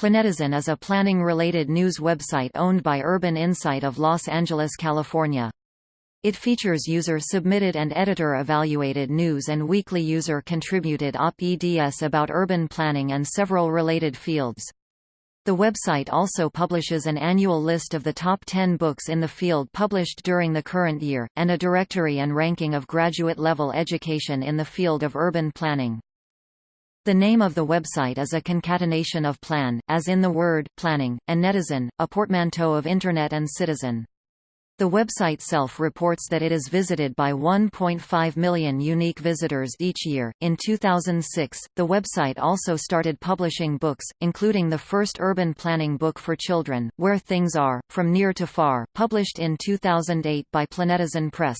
Planetizen is a planning-related news website owned by Urban Insight of Los Angeles, California. It features user-submitted and editor-evaluated news and weekly user-contributed op-eds about urban planning and several related fields. The website also publishes an annual list of the top 10 books in the field published during the current year, and a directory and ranking of graduate-level education in the field of urban planning. The name of the website is a concatenation of plan, as in the word planning, and netizen, a portmanteau of Internet and citizen. The website self reports that it is visited by 1.5 million unique visitors each year. In 2006, the website also started publishing books, including the first urban planning book for children, Where Things Are, From Near to Far, published in 2008 by Planetizen Press.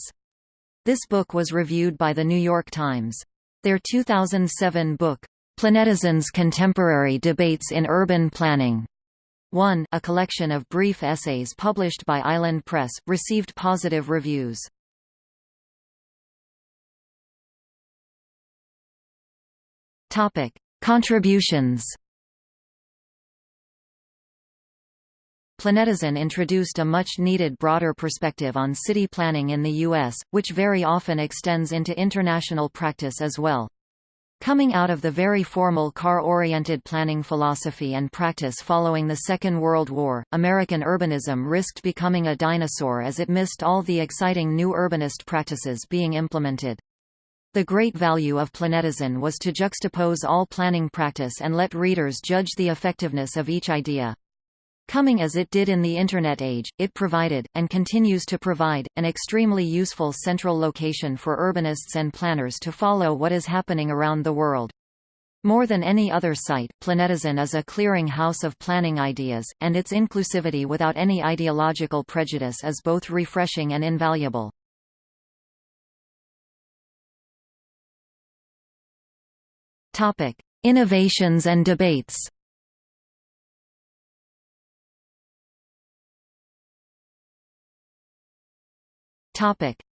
This book was reviewed by The New York Times. Their 2007 book, Planetizen's Contemporary Debates in Urban Planning 1 a collection of brief essays published by Island Press, received positive reviews. Contributions Planetizen introduced a much-needed broader perspective on city planning in the U.S., which very often extends into international practice as well. Coming out of the very formal car-oriented planning philosophy and practice following the Second World War, American urbanism risked becoming a dinosaur as it missed all the exciting new urbanist practices being implemented. The great value of Planetizen was to juxtapose all planning practice and let readers judge the effectiveness of each idea. Coming as it did in the Internet age, it provided, and continues to provide, an extremely useful central location for urbanists and planners to follow what is happening around the world. More than any other site, Planetizen is a clearing house of planning ideas, and its inclusivity without any ideological prejudice is both refreshing and invaluable. Innovations and debates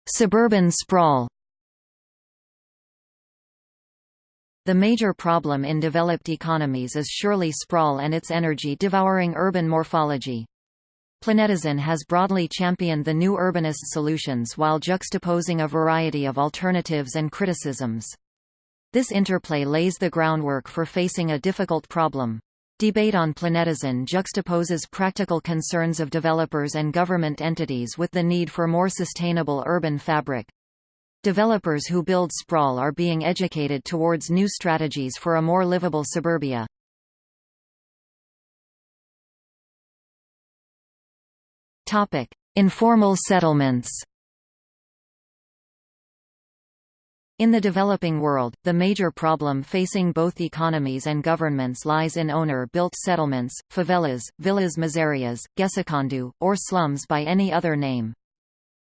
Suburban sprawl The major problem in developed economies is surely sprawl and its energy-devouring urban morphology. Planetizen has broadly championed the new urbanist solutions while juxtaposing a variety of alternatives and criticisms. This interplay lays the groundwork for facing a difficult problem. Debate on Planetizen juxtaposes practical concerns of developers and government entities with the need for more sustainable urban fabric. Developers who build sprawl are being educated towards new strategies for a more livable suburbia. Informal settlements In the developing world, the major problem facing both economies and governments lies in owner-built settlements, favelas, villas miserias, gecekondu, or slums by any other name.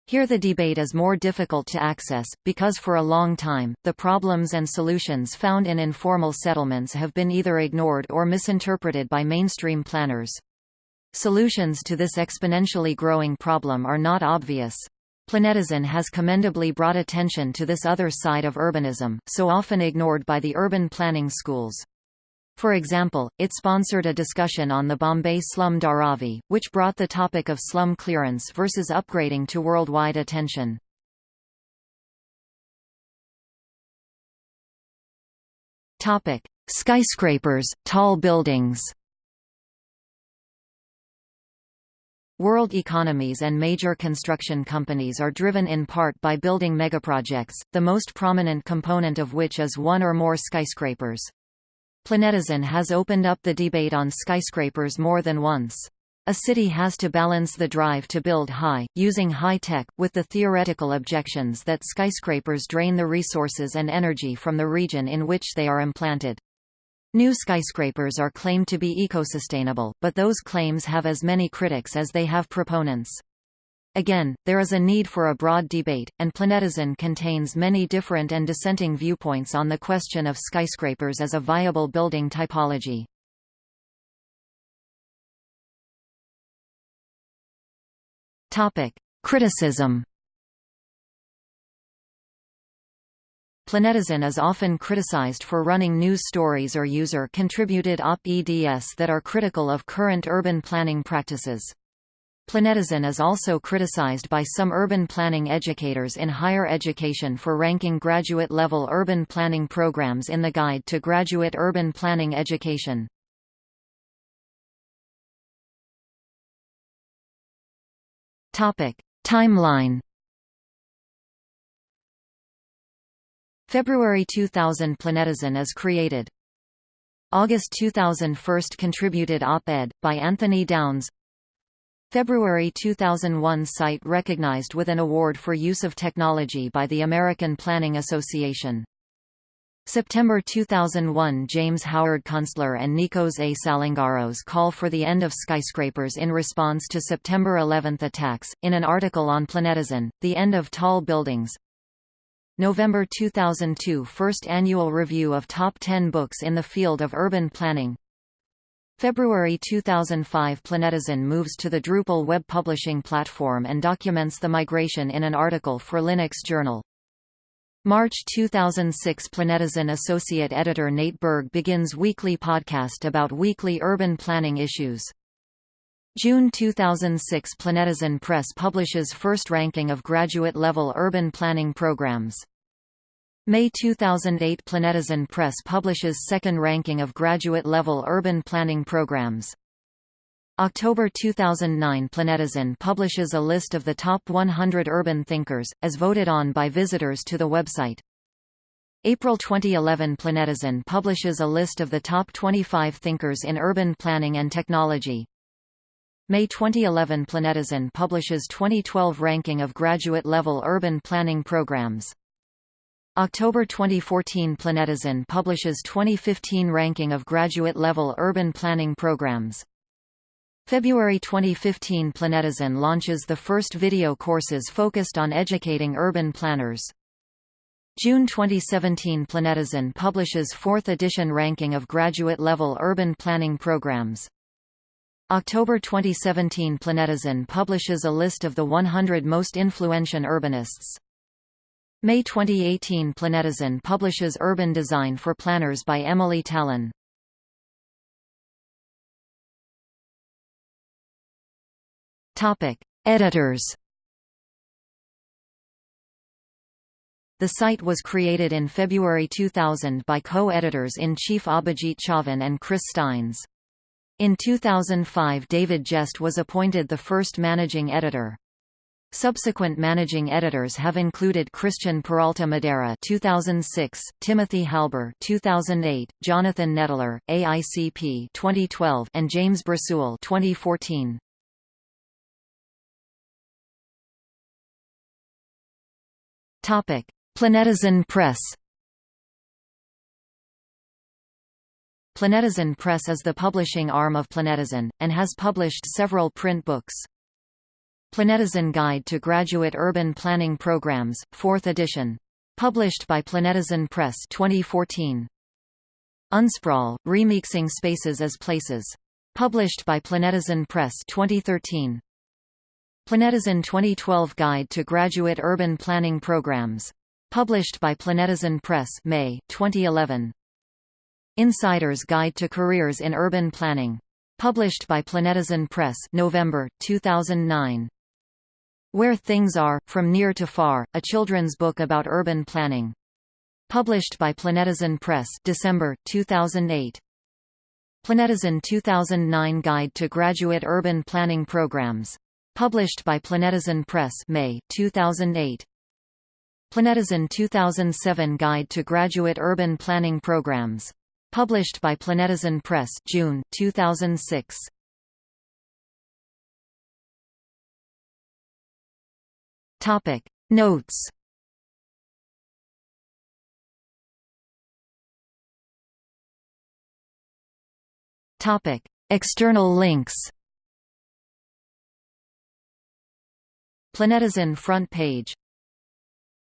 Here the debate is more difficult to access, because for a long time, the problems and solutions found in informal settlements have been either ignored or misinterpreted by mainstream planners. Solutions to this exponentially growing problem are not obvious. Planetizen has commendably brought attention to this other side of urbanism, so often ignored by the urban planning schools. For example, it sponsored a discussion on the Bombay slum Dharavi, which brought the topic of slum clearance versus upgrading to worldwide attention. Skyscrapers, tall buildings World economies and major construction companies are driven in part by building megaprojects, the most prominent component of which is one or more skyscrapers. Planetizen has opened up the debate on skyscrapers more than once. A city has to balance the drive to build high, using high tech, with the theoretical objections that skyscrapers drain the resources and energy from the region in which they are implanted. New skyscrapers are claimed to be ecosustainable, but those claims have as many critics as they have proponents. Again, there is a need for a broad debate, and Planetizen contains many different and dissenting viewpoints on the question of skyscrapers as a viable building typology. Criticism Planetizen is often criticized for running news stories or user-contributed op-eds that are critical of current urban planning practices. Planetizen is also criticized by some urban planning educators in higher education for ranking graduate-level urban planning programs in the Guide to Graduate Urban Planning Education. Timeline February 2000 Planetizen is created. August 2000 First contributed op-ed, by Anthony Downs February 2001 site recognized with an award for use of technology by the American Planning Association. September 2001 James Howard Kunstler and Nikos A. Salingaros call for the end of skyscrapers in response to September 11 attacks. In an article on Planetizen, The End of Tall Buildings, November 2002 First annual review of top 10 books in the field of urban planning February 2005 Planetizen moves to the Drupal web publishing platform and documents the migration in an article for Linux Journal. March 2006 Planetizen associate editor Nate Berg begins weekly podcast about weekly urban planning issues. June 2006 Planetizen Press publishes first ranking of graduate-level urban planning programs. May 2008 Planetizen Press publishes second ranking of graduate-level urban planning programs. October 2009 Planetizen publishes a list of the top 100 urban thinkers, as voted on by visitors to the website. April 2011 Planetizen publishes a list of the top 25 thinkers in urban planning and technology. May 2011 Planetizen publishes 2012 ranking of graduate-level urban planning programs. October 2014 Planetizen publishes 2015 ranking of graduate-level urban planning programs. February 2015 Planetizen launches the first video courses focused on educating urban planners. June 2017 Planetizen publishes 4th edition ranking of graduate-level urban planning programs. October 2017 Planetizen publishes a list of the 100 most influential urbanists. May 2018 Planetizen publishes Urban Design for Planners by Emily Talen. Topic: Editors. The site was created in February 2000 by co-editors-in-chief Abhijit Chavan and Chris Steins. In 2005 David Jest was appointed the first managing editor. Subsequent managing editors have included Christian Peralta Madera 2006, Timothy Halbur 2008, Jonathan Nettler, AICP 2012, and James Brasuell 2014. Topic: Planetizen Press Planetizen Press is the publishing arm of Planetizen, and has published several print books. Planetizen Guide to Graduate Urban Planning Programs, 4th edition. Published by Planetizen Press 2014. Unsprawl, Remixing Spaces as Places. Published by Planetizen Press 2013. Planetizen 2012 Guide to Graduate Urban Planning Programs. Published by Planetizen Press May 2011. Insider's Guide to Careers in Urban Planning. Published by Planetizen Press November 2009. Where Things Are, From Near to Far, a children's book about urban planning. Published by Planetizen Press December 2008. Planetizen 2009 Guide to Graduate Urban Planning Programs. Published by Planetizen Press May 2008. Planetizen 2007 Guide to Graduate Urban Planning Programs. Published by Planetizen Press June 2006. Topic. Notes. Topic. External links. Planetizen front page